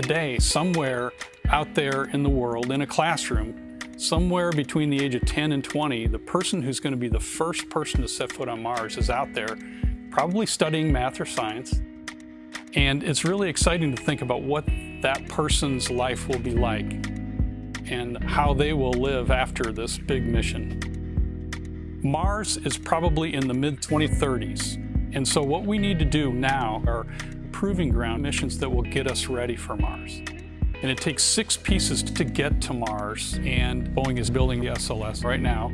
today, somewhere out there in the world, in a classroom, somewhere between the age of 10 and 20, the person who's going to be the first person to set foot on Mars is out there, probably studying math or science. And it's really exciting to think about what that person's life will be like and how they will live after this big mission. Mars is probably in the mid-2030s. And so what we need to do now are proving ground missions that will get us ready for Mars. And it takes six pieces to get to Mars, and Boeing is building the SLS right now.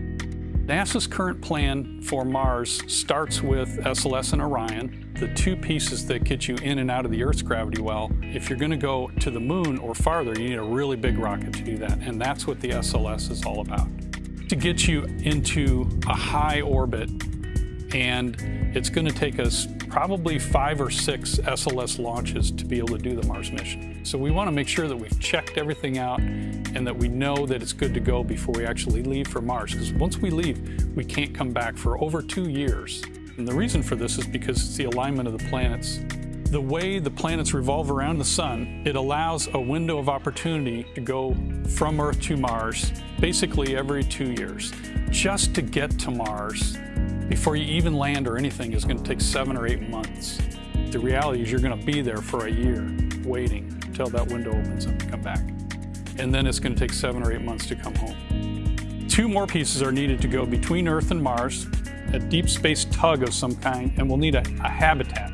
NASA's current plan for Mars starts with SLS and Orion, the two pieces that get you in and out of the Earth's gravity well. If you're going to go to the moon or farther, you need a really big rocket to do that, and that's what the SLS is all about. To get you into a high orbit and it's going to take us probably five or six SLS launches to be able to do the Mars mission. So we want to make sure that we've checked everything out and that we know that it's good to go before we actually leave for Mars. Because once we leave, we can't come back for over two years. And the reason for this is because it's the alignment of the planets. The way the planets revolve around the sun, it allows a window of opportunity to go from Earth to Mars basically every two years. Just to get to Mars, before you even land or anything is going to take seven or eight months. The reality is you're going to be there for a year waiting until that window opens up to come back. And then it's going to take seven or eight months to come home. Two more pieces are needed to go between Earth and Mars, a deep space tug of some kind, and we'll need a, a habitat.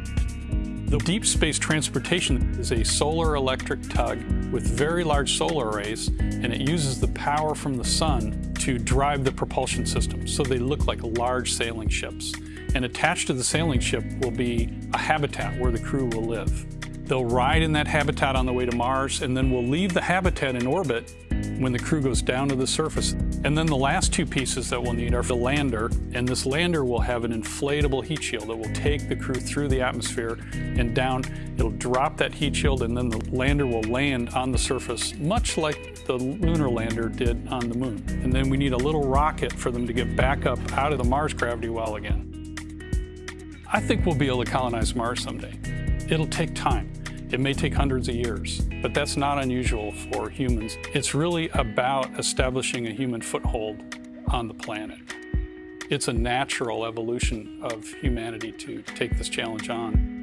The deep space transportation is a solar electric tug with very large solar arrays, and it uses the power from the sun to drive the propulsion system. So they look like large sailing ships. And attached to the sailing ship will be a habitat where the crew will live. They'll ride in that habitat on the way to Mars, and then we'll leave the habitat in orbit when the crew goes down to the surface. And then the last two pieces that we'll need are the lander, and this lander will have an inflatable heat shield that will take the crew through the atmosphere and down. It'll drop that heat shield, and then the lander will land on the surface, much like the lunar lander did on the moon. And then we need a little rocket for them to get back up out of the Mars gravity well again. I think we'll be able to colonize Mars someday. It'll take time. It may take hundreds of years, but that's not unusual for humans. It's really about establishing a human foothold on the planet. It's a natural evolution of humanity to take this challenge on.